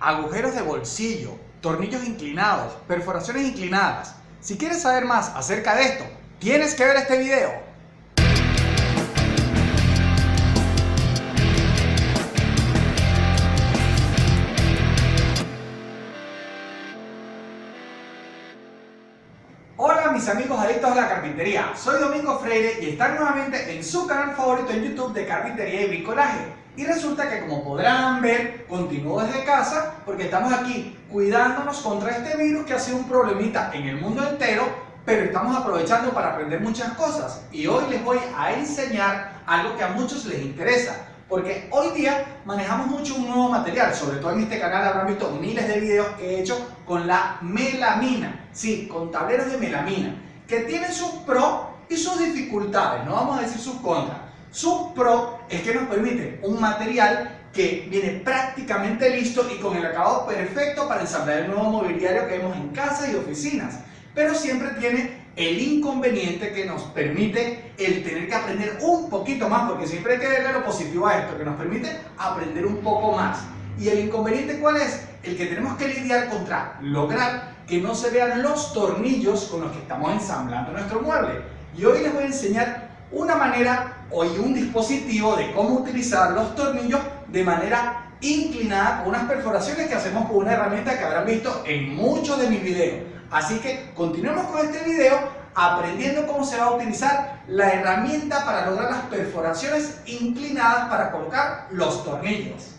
agujeros de bolsillo, tornillos inclinados, perforaciones inclinadas. Si quieres saber más acerca de esto, tienes que ver este video. Hola mis amigos adictos a la carpintería, soy Domingo Freire y están nuevamente en su canal favorito en YouTube de carpintería y bricolaje. Y resulta que como podrán ver, continúo desde casa porque estamos aquí cuidándonos contra este virus que ha sido un problemita en el mundo entero, pero estamos aprovechando para aprender muchas cosas. Y hoy les voy a enseñar algo que a muchos les interesa, porque hoy día manejamos mucho un nuevo material, sobre todo en este canal habrán visto miles de videos que he hecho con la melamina, sí, con tableros de melamina, que tienen sus pros y sus dificultades, no vamos a decir sus contras. Sus pros es que nos permite un material que viene prácticamente listo y con el acabado perfecto para ensamblar el nuevo mobiliario que vemos en casa y oficinas, pero siempre tiene el inconveniente que nos permite el tener que aprender un poquito más, porque siempre hay que verle lo positivo a esto, que nos permite aprender un poco más. ¿Y el inconveniente cuál es? El que tenemos que lidiar contra lograr que no se vean los tornillos con los que estamos ensamblando nuestro mueble. Y hoy les voy a enseñar una manera o un dispositivo de cómo utilizar los tornillos de manera inclinada con unas perforaciones que hacemos con una herramienta que habrán visto en muchos de mis videos. Así que continuemos con este video aprendiendo cómo se va a utilizar la herramienta para lograr las perforaciones inclinadas para colocar los tornillos.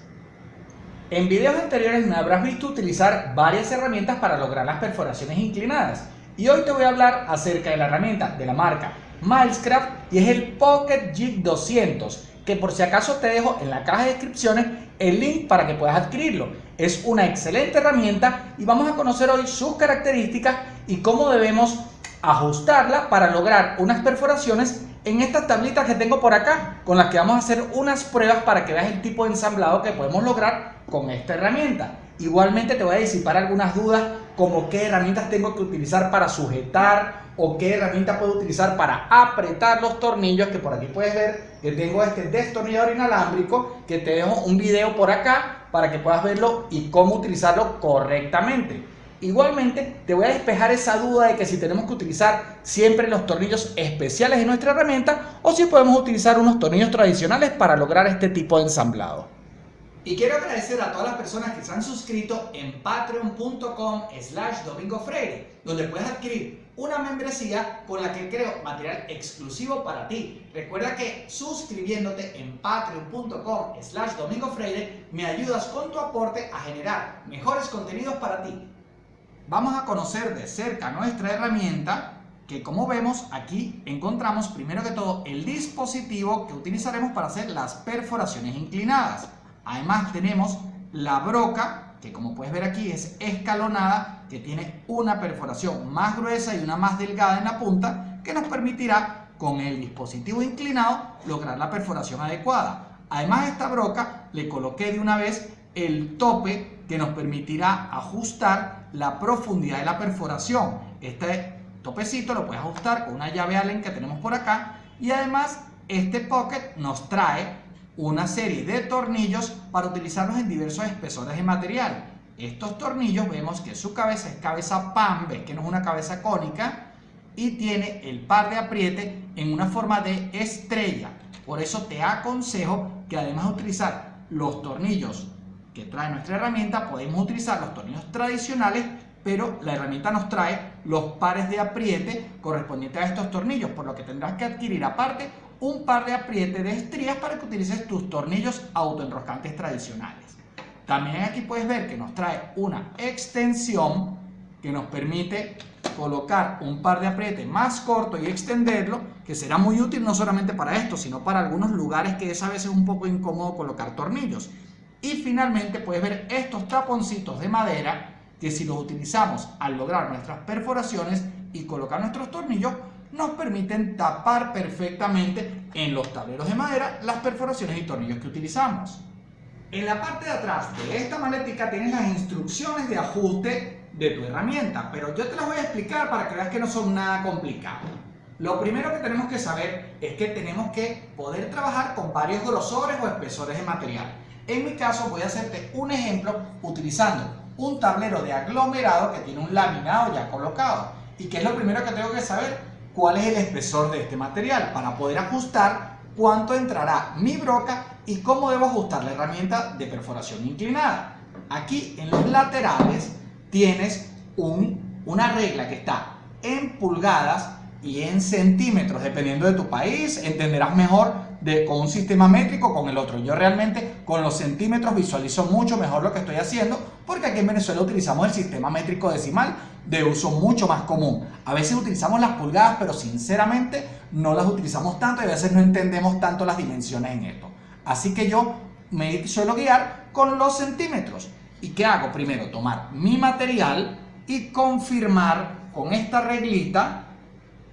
En videos anteriores me habrás visto utilizar varias herramientas para lograr las perforaciones inclinadas y hoy te voy a hablar acerca de la herramienta de la marca Milescraft y es el Pocket Jig 200 que por si acaso te dejo en la caja de descripciones el link para que puedas adquirirlo. Es una excelente herramienta y vamos a conocer hoy sus características y cómo debemos ajustarla para lograr unas perforaciones en estas tablitas que tengo por acá con las que vamos a hacer unas pruebas para que veas el tipo de ensamblado que podemos lograr con esta herramienta. Igualmente te voy a disipar algunas dudas como qué herramientas tengo que utilizar para sujetar o qué herramienta puedo utilizar para apretar los tornillos que por aquí puedes ver que tengo este destornillador inalámbrico que te dejo un video por acá para que puedas verlo y cómo utilizarlo correctamente. Igualmente te voy a despejar esa duda de que si tenemos que utilizar siempre los tornillos especiales de nuestra herramienta o si podemos utilizar unos tornillos tradicionales para lograr este tipo de ensamblado y quiero agradecer a todas las personas que se han suscrito en patreon.com slash domingofreire, donde puedes adquirir una membresía con la que creo material exclusivo para ti. Recuerda que suscribiéndote en patreon.com slash domingofreire me ayudas con tu aporte a generar mejores contenidos para ti. Vamos a conocer de cerca nuestra herramienta que como vemos aquí encontramos primero que todo el dispositivo que utilizaremos para hacer las perforaciones inclinadas. Además tenemos la broca, que como puedes ver aquí es escalonada, que tiene una perforación más gruesa y una más delgada en la punta, que nos permitirá con el dispositivo inclinado lograr la perforación adecuada. Además a esta broca le coloqué de una vez el tope que nos permitirá ajustar la profundidad de la perforación. Este topecito lo puedes ajustar con una llave Allen que tenemos por acá y además este pocket nos trae una serie de tornillos para utilizarlos en diversos espesores de material. Estos tornillos vemos que su cabeza es cabeza pan, ves que no es una cabeza cónica y tiene el par de apriete en una forma de estrella. Por eso te aconsejo que además de utilizar los tornillos que trae nuestra herramienta, podemos utilizar los tornillos tradicionales, pero la herramienta nos trae los pares de apriete correspondientes a estos tornillos, por lo que tendrás que adquirir aparte un par de apriete de estrías para que utilices tus tornillos autoenroscantes tradicionales. También aquí puedes ver que nos trae una extensión que nos permite colocar un par de apriete más corto y extenderlo, que será muy útil no solamente para esto, sino para algunos lugares que es a veces un poco incómodo colocar tornillos. Y finalmente puedes ver estos taponcitos de madera que si los utilizamos al lograr nuestras perforaciones y colocar nuestros tornillos, nos permiten tapar perfectamente en los tableros de madera las perforaciones y tornillos que utilizamos. En la parte de atrás de esta maletica tienes las instrucciones de ajuste de tu herramienta, pero yo te las voy a explicar para que veas que no son nada complicado. Lo primero que tenemos que saber es que tenemos que poder trabajar con varios grosores o espesores de material. En mi caso voy a hacerte un ejemplo utilizando un tablero de aglomerado que tiene un laminado ya colocado. ¿Y qué es lo primero que tengo que saber? ¿Cuál es el espesor de este material? Para poder ajustar cuánto entrará mi broca y cómo debo ajustar la herramienta de perforación inclinada. Aquí en los laterales tienes un, una regla que está en pulgadas y en centímetros, dependiendo de tu país, entenderás mejor con un sistema métrico con el otro. Yo realmente con los centímetros visualizo mucho mejor lo que estoy haciendo, porque aquí en Venezuela utilizamos el sistema métrico decimal de uso mucho más común. A veces utilizamos las pulgadas, pero sinceramente no las utilizamos tanto y a veces no entendemos tanto las dimensiones en esto. Así que yo me suelo guiar con los centímetros. ¿Y qué hago? Primero, tomar mi material y confirmar con esta reglita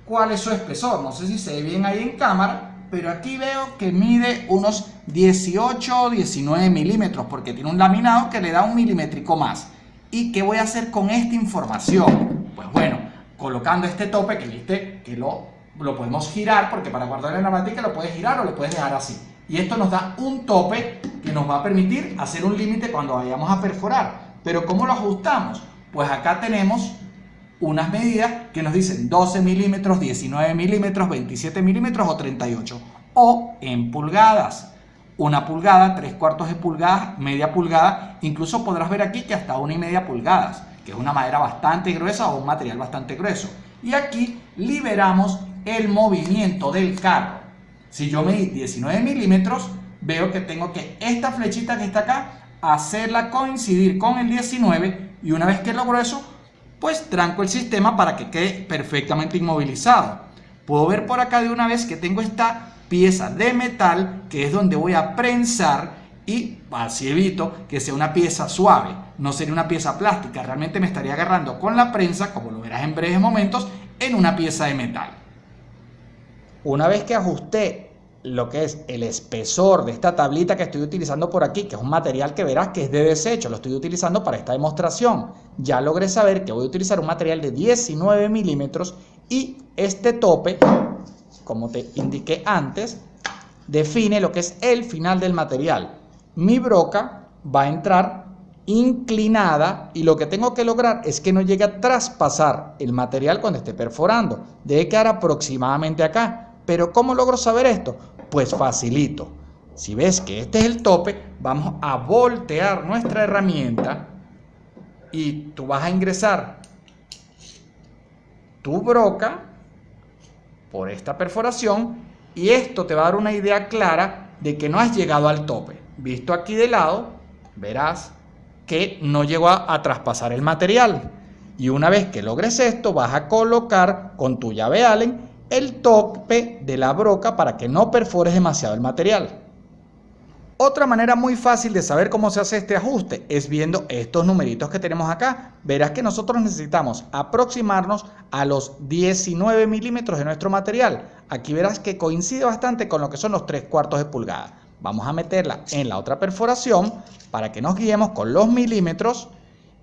cuál es su espesor. No sé si se ve bien ahí en cámara, pero aquí veo que mide unos 18 o 19 milímetros porque tiene un laminado que le da un milimétrico más. ¿Y qué voy a hacer con esta información? Pues bueno, colocando este tope que viste que lo, lo podemos girar porque para guardar en la máquina lo puedes girar o lo puedes dejar así. Y esto nos da un tope que nos va a permitir hacer un límite cuando vayamos a perforar. Pero ¿cómo lo ajustamos? Pues acá tenemos unas medidas que nos dicen 12 milímetros, 19 milímetros, 27 milímetros o 38. O en pulgadas. Una pulgada, tres cuartos de pulgada, media pulgada. Incluso podrás ver aquí que hasta una y media pulgadas, que es una madera bastante gruesa o un material bastante grueso. Y aquí liberamos el movimiento del carro. Si yo medí 19 milímetros, veo que tengo que esta flechita que está acá, hacerla coincidir con el 19 y una vez que logro eso, pues tranco el sistema para que quede perfectamente inmovilizado. Puedo ver por acá de una vez que tengo esta pieza de metal que es donde voy a prensar y así evito que sea una pieza suave, no sería una pieza plástica, realmente me estaría agarrando con la prensa, como lo verás en breves momentos, en una pieza de metal. Una vez que ajusté lo que es el espesor de esta tablita que estoy utilizando por aquí, que es un material que verás que es de desecho, lo estoy utilizando para esta demostración. Ya logré saber que voy a utilizar un material de 19 milímetros y este tope, como te indiqué antes, define lo que es el final del material. Mi broca va a entrar inclinada y lo que tengo que lograr es que no llegue a traspasar el material cuando esté perforando. Debe quedar aproximadamente acá. Pero ¿cómo logro saber esto? Pues facilito. Si ves que este es el tope, vamos a voltear nuestra herramienta y tú vas a ingresar tu broca por esta perforación y esto te va a dar una idea clara de que no has llegado al tope. Visto aquí de lado, verás que no llegó a, a traspasar el material. Y una vez que logres esto, vas a colocar con tu llave Allen el tope de la broca para que no perfores demasiado el material. Otra manera muy fácil de saber cómo se hace este ajuste es viendo estos numeritos que tenemos acá. Verás que nosotros necesitamos aproximarnos a los 19 milímetros de nuestro material. Aquí verás que coincide bastante con lo que son los 3 cuartos de pulgada. Vamos a meterla en la otra perforación para que nos guiemos con los milímetros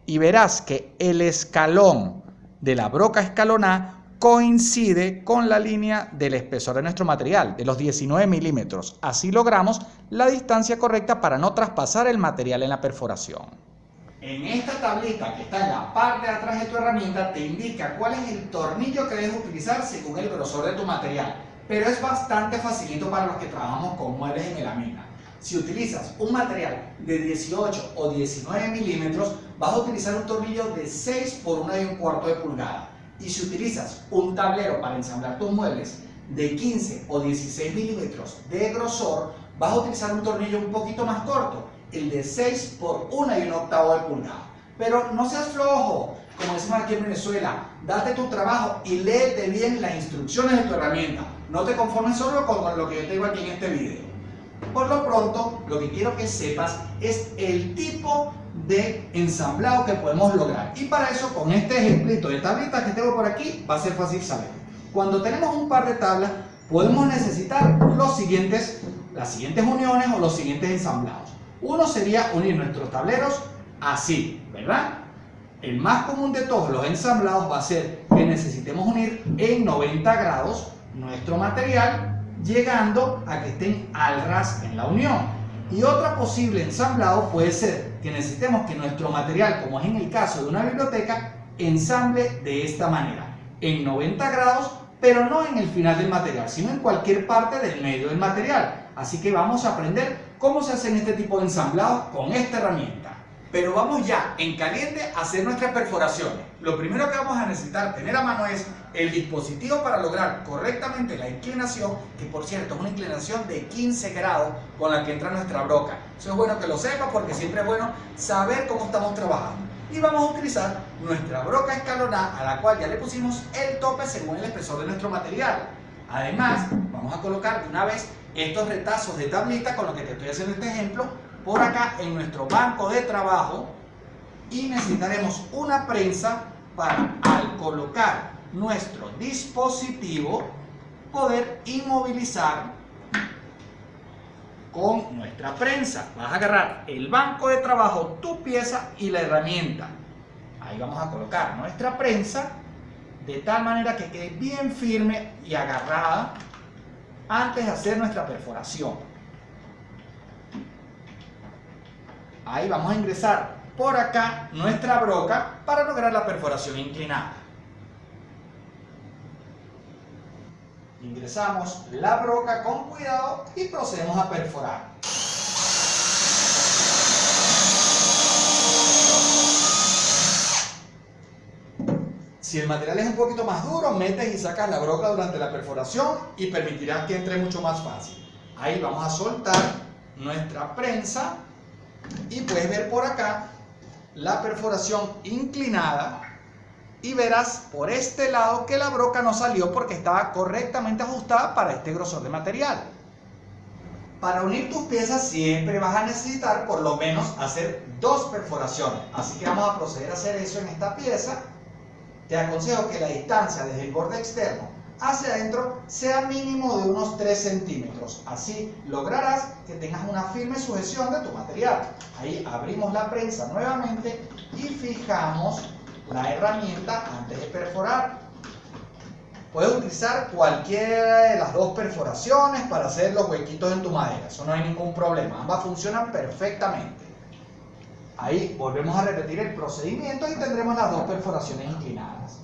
y verás que el escalón de la broca escalonada coincide con la línea del espesor de nuestro material, de los 19 milímetros. Así logramos la distancia correcta para no traspasar el material en la perforación. En esta tablita que está en la parte de atrás de tu herramienta te indica cuál es el tornillo que debes utilizar según el grosor de tu material, pero es bastante facilito para los que trabajamos con muebles en melamina. Si utilizas un material de 18 o 19 milímetros, vas a utilizar un tornillo de 6 por 1 y un cuarto de pulgada. Y si utilizas un tablero para ensamblar tus muebles de 15 o 16 milímetros de grosor, vas a utilizar un tornillo un poquito más corto, el de 6 por 1 y un octavo de pulgada. Pero no seas flojo, como decimos aquí en Venezuela, date tu trabajo y léete bien las instrucciones de tu herramienta. No te conformes solo con lo que yo te digo aquí en este video. Por lo pronto, lo que quiero que sepas es el tipo de ensamblado que podemos lograr. Y para eso, con este ejemplito de tablitas que tengo por aquí, va a ser fácil saber. Cuando tenemos un par de tablas, podemos necesitar los siguientes, las siguientes uniones o los siguientes ensamblados. Uno sería unir nuestros tableros así, ¿verdad? El más común de todos los ensamblados va a ser que necesitemos unir en 90 grados nuestro material llegando a que estén al ras en la unión. Y otra posible ensamblado puede ser que necesitemos que nuestro material, como es en el caso de una biblioteca, ensamble de esta manera, en 90 grados, pero no en el final del material, sino en cualquier parte del medio del material. Así que vamos a aprender cómo se hacen este tipo de ensamblados con esta herramienta. Pero vamos ya en caliente a hacer nuestras perforaciones. Lo primero que vamos a necesitar tener a mano es el dispositivo para lograr correctamente la inclinación, que por cierto es una inclinación de 15 grados con la que entra nuestra broca. Eso es bueno que lo sepas porque siempre es bueno saber cómo estamos trabajando. Y vamos a utilizar nuestra broca escalonada a la cual ya le pusimos el tope según el espesor de nuestro material. Además, vamos a colocar de una vez estos retazos de tablita con lo que te estoy haciendo este ejemplo por acá en nuestro banco de trabajo y necesitaremos una prensa para al colocar nuestro dispositivo poder inmovilizar con nuestra prensa. Vas a agarrar el banco de trabajo, tu pieza y la herramienta. Ahí vamos a colocar nuestra prensa de tal manera que quede bien firme y agarrada antes de hacer nuestra perforación. Ahí vamos a ingresar por acá nuestra broca para lograr la perforación inclinada. Ingresamos la broca con cuidado y procedemos a perforar. Si el material es un poquito más duro, metes y sacas la broca durante la perforación y permitirás que entre mucho más fácil. Ahí vamos a soltar nuestra prensa y puedes ver por acá la perforación inclinada y verás por este lado que la broca no salió porque estaba correctamente ajustada para este grosor de material. Para unir tus piezas siempre vas a necesitar por lo menos hacer dos perforaciones. Así que vamos a proceder a hacer eso en esta pieza. Te aconsejo que la distancia desde el borde externo hacia adentro sea mínimo de unos 3 centímetros. Así lograrás que tengas una firme sujeción de tu material. Ahí abrimos la prensa nuevamente y fijamos la herramienta antes de perforar. Puedes utilizar cualquiera de las dos perforaciones para hacer los huequitos en tu madera. Eso no hay ningún problema. Ambas funcionan perfectamente. Ahí volvemos a repetir el procedimiento y tendremos las dos perforaciones inclinadas.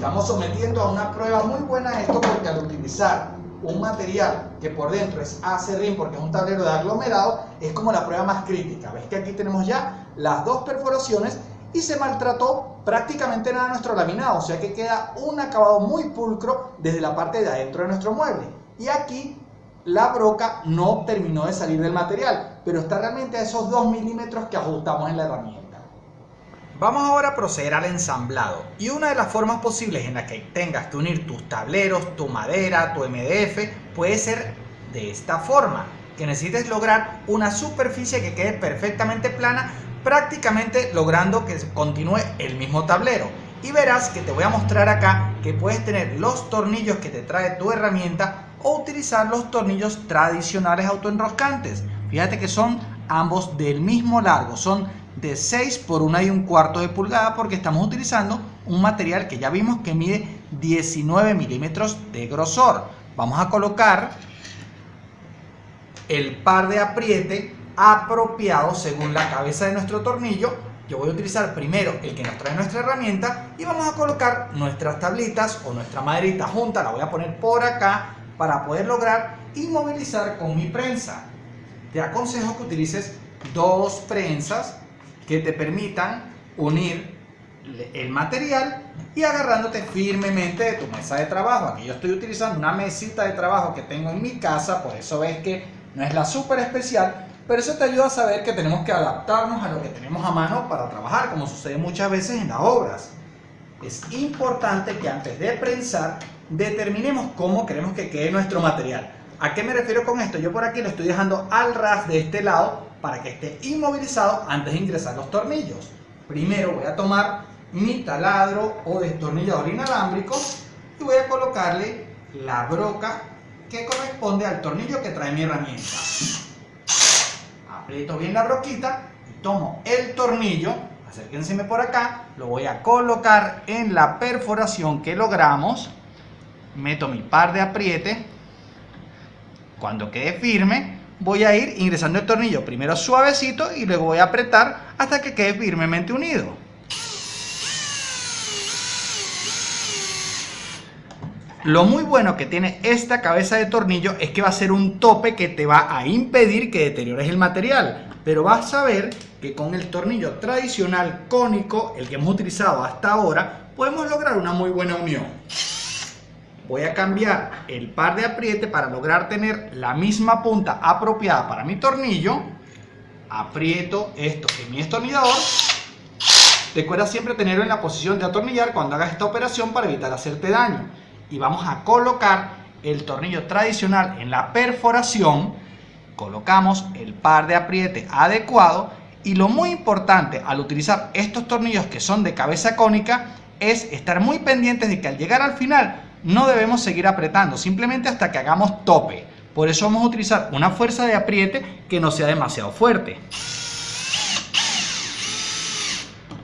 Estamos sometiendo a una prueba muy buena esto porque al utilizar un material que por dentro es acerrín porque es un tablero de aglomerado, es como la prueba más crítica. Ves que aquí tenemos ya las dos perforaciones y se maltrató prácticamente nada nuestro laminado, o sea que queda un acabado muy pulcro desde la parte de adentro de nuestro mueble. Y aquí la broca no terminó de salir del material, pero está realmente a esos 2 milímetros que ajustamos en la herramienta. Vamos ahora a proceder al ensamblado y una de las formas posibles en la que tengas que unir tus tableros, tu madera, tu MDF puede ser de esta forma, que necesites lograr una superficie que quede perfectamente plana, prácticamente logrando que continúe el mismo tablero. Y verás que te voy a mostrar acá que puedes tener los tornillos que te trae tu herramienta o utilizar los tornillos tradicionales autoenroscantes. Fíjate que son ambos del mismo largo, son de 6 por 1 y un cuarto de pulgada porque estamos utilizando un material que ya vimos que mide 19 milímetros de grosor. Vamos a colocar el par de apriete apropiado según la cabeza de nuestro tornillo. Yo voy a utilizar primero el que nos trae nuestra herramienta y vamos a colocar nuestras tablitas o nuestra maderita junta, la voy a poner por acá para poder lograr inmovilizar con mi prensa. Te aconsejo que utilices dos prensas que te permitan unir el material y agarrándote firmemente de tu mesa de trabajo. Aquí yo estoy utilizando una mesita de trabajo que tengo en mi casa, por eso ves que no es la súper especial, pero eso te ayuda a saber que tenemos que adaptarnos a lo que tenemos a mano para trabajar, como sucede muchas veces en las obras. Es importante que antes de prensar determinemos cómo queremos que quede nuestro material. ¿A qué me refiero con esto? Yo por aquí lo estoy dejando al ras de este lado para que esté inmovilizado antes de ingresar los tornillos. Primero voy a tomar mi taladro o destornillador inalámbrico y voy a colocarle la broca que corresponde al tornillo que trae mi herramienta. Aprieto bien la broquita y tomo el tornillo, acérquenseme por acá, lo voy a colocar en la perforación que logramos. Meto mi par de apriete. Cuando quede firme, voy a ir ingresando el tornillo primero suavecito y luego voy a apretar hasta que quede firmemente unido. Lo muy bueno que tiene esta cabeza de tornillo es que va a ser un tope que te va a impedir que deteriores el material. Pero vas a ver que con el tornillo tradicional cónico, el que hemos utilizado hasta ahora, podemos lograr una muy buena unión. Voy a cambiar el par de apriete para lograr tener la misma punta apropiada para mi tornillo. Aprieto esto en mi destornillador. Recuerda siempre tenerlo en la posición de atornillar cuando hagas esta operación para evitar hacerte daño y vamos a colocar el tornillo tradicional en la perforación, colocamos el par de apriete adecuado y lo muy importante al utilizar estos tornillos que son de cabeza cónica es estar muy pendientes de que al llegar al final no debemos seguir apretando, simplemente hasta que hagamos tope. Por eso vamos a utilizar una fuerza de apriete que no sea demasiado fuerte.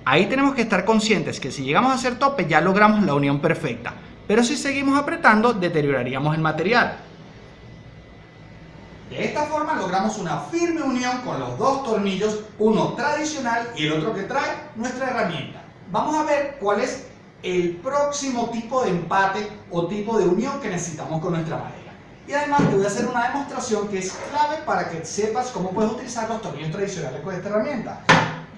Ahí tenemos que estar conscientes que si llegamos a hacer tope ya logramos la unión perfecta. Pero si seguimos apretando, deterioraríamos el material. De esta forma logramos una firme unión con los dos tornillos, uno tradicional y el otro que trae nuestra herramienta. Vamos a ver cuál es el próximo tipo de empate o tipo de unión que necesitamos con nuestra madera. Y además te voy a hacer una demostración que es clave para que sepas cómo puedes utilizar los tornillos tradicionales con esta herramienta.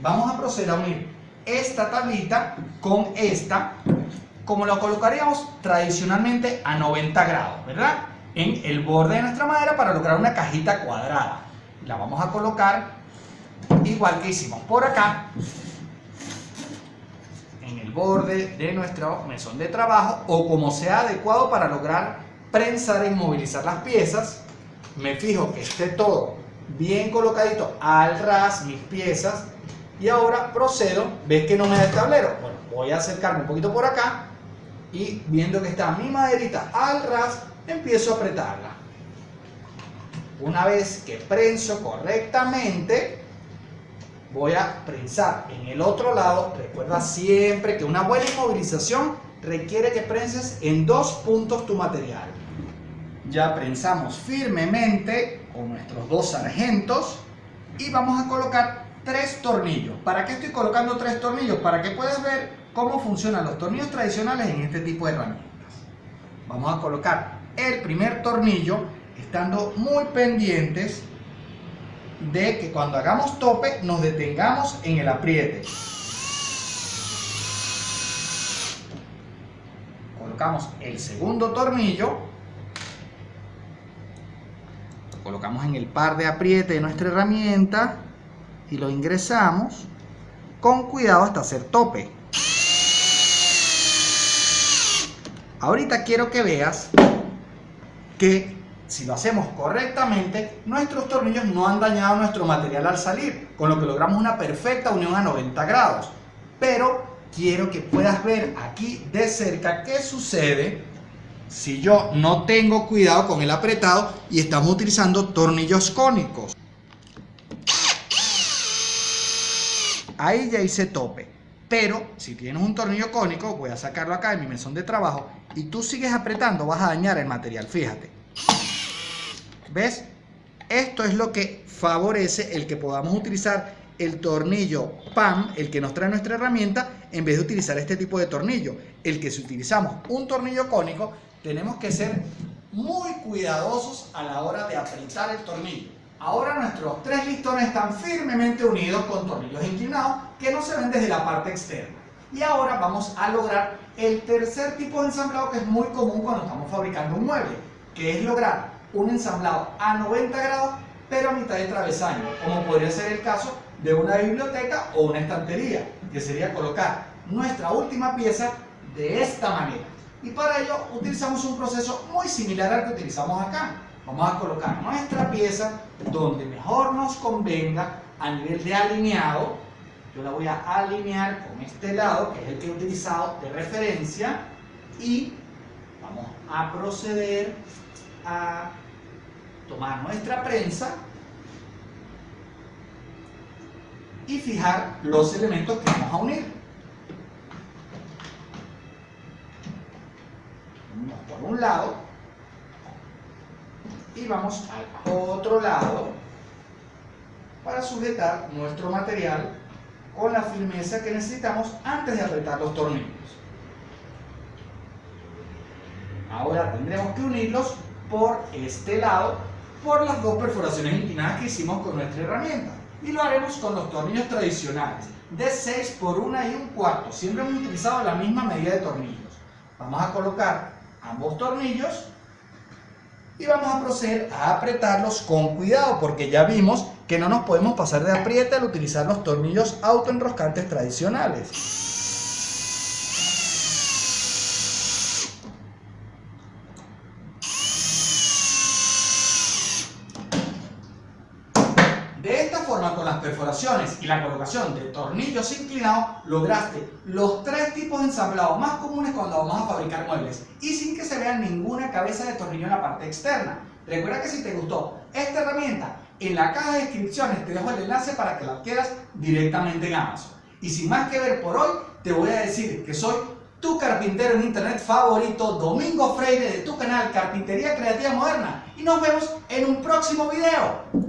Vamos a proceder a unir esta tablita con esta como lo colocaríamos tradicionalmente a 90 grados, ¿verdad? En el borde de nuestra madera para lograr una cajita cuadrada. La vamos a colocar igual que hicimos por acá, en el borde de nuestro mesón de trabajo o como sea adecuado para lograr prensar e inmovilizar las piezas. Me fijo que esté todo bien colocadito al ras mis piezas y ahora procedo, ves que no me da el tablero, bueno, voy a acercarme un poquito por acá y viendo que está mi maderita al ras, empiezo a apretarla. Una vez que prenso correctamente, voy a prensar en el otro lado. Recuerda siempre que una buena inmovilización requiere que prenses en dos puntos tu material. Ya prensamos firmemente con nuestros dos sargentos y vamos a colocar tres tornillos. ¿Para qué estoy colocando tres tornillos? Para que puedas ver cómo funcionan los tornillos tradicionales en este tipo de herramientas. Vamos a colocar el primer tornillo estando muy pendientes de que cuando hagamos tope nos detengamos en el apriete. Colocamos el segundo tornillo, lo colocamos en el par de apriete de nuestra herramienta y lo ingresamos con cuidado hasta hacer tope. Ahorita quiero que veas que si lo hacemos correctamente, nuestros tornillos no han dañado nuestro material al salir, con lo que logramos una perfecta unión a 90 grados. Pero quiero que puedas ver aquí de cerca qué sucede si yo no tengo cuidado con el apretado y estamos utilizando tornillos cónicos. Ahí ya hice tope. Pero si tienes un tornillo cónico, voy a sacarlo acá en mi mesón de trabajo y tú sigues apretando, vas a dañar el material, fíjate. ¿Ves? Esto es lo que favorece el que podamos utilizar el tornillo PAM, el que nos trae nuestra herramienta, en vez de utilizar este tipo de tornillo. El que si utilizamos un tornillo cónico, tenemos que ser muy cuidadosos a la hora de apretar el tornillo. Ahora nuestros tres listones están firmemente unidos con tornillos inclinados que no se ven desde la parte externa. Y ahora vamos a lograr el tercer tipo de ensamblado que es muy común cuando estamos fabricando un mueble, que es lograr un ensamblado a 90 grados pero a mitad de travesaño, como podría ser el caso de una biblioteca o una estantería, que sería colocar nuestra última pieza de esta manera. Y para ello utilizamos un proceso muy similar al que utilizamos acá. Vamos a colocar nuestra pieza donde mejor nos convenga a nivel de alineado. Yo la voy a alinear con este lado, que es el que he utilizado de referencia. Y vamos a proceder a tomar nuestra prensa y fijar los elementos que vamos a unir. Unimos por un lado y vamos al otro lado para sujetar nuestro material con la firmeza que necesitamos antes de apretar los tornillos. Ahora tendremos que unirlos por este lado por las dos perforaciones inclinadas que hicimos con nuestra herramienta. Y lo haremos con los tornillos tradicionales de 6 por 1 y un cuarto. Siempre hemos utilizado la misma medida de tornillos. Vamos a colocar ambos tornillos y vamos a proceder a apretarlos con cuidado porque ya vimos que no nos podemos pasar de apriete al utilizar los tornillos autoenroscantes tradicionales De esta forma, con las perforaciones y la colocación de tornillos inclinados, lograste los tres tipos de ensamblado más comunes cuando vamos a fabricar muebles y sin que se vea ninguna cabeza de tornillo en la parte externa. Recuerda que si te gustó esta herramienta, en la caja de descripciones te dejo el enlace para que la adquieras directamente en Amazon. Y sin más que ver por hoy, te voy a decir que soy tu carpintero en internet favorito, Domingo Freire de tu canal Carpintería Creativa Moderna. Y nos vemos en un próximo video.